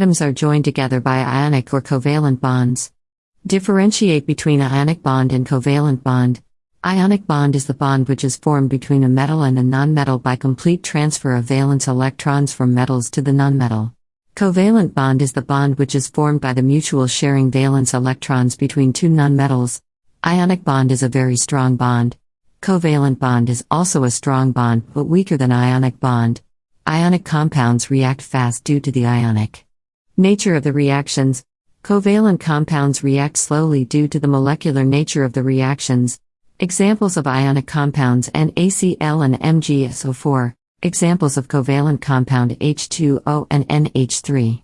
atoms are joined together by ionic or covalent bonds. Differentiate between ionic bond and covalent bond. Ionic bond is the bond which is formed between a metal and a nonmetal by complete transfer of valence electrons from metals to the nonmetal. Covalent bond is the bond which is formed by the mutual sharing valence electrons between two nonmetals. Ionic bond is a very strong bond. Covalent bond is also a strong bond but weaker than ionic bond. Ionic compounds react fast due to the ionic nature of the reactions. Covalent compounds react slowly due to the molecular nature of the reactions. Examples of ionic compounds NaCl and MgSO4. Examples of covalent compound H2O and NH3.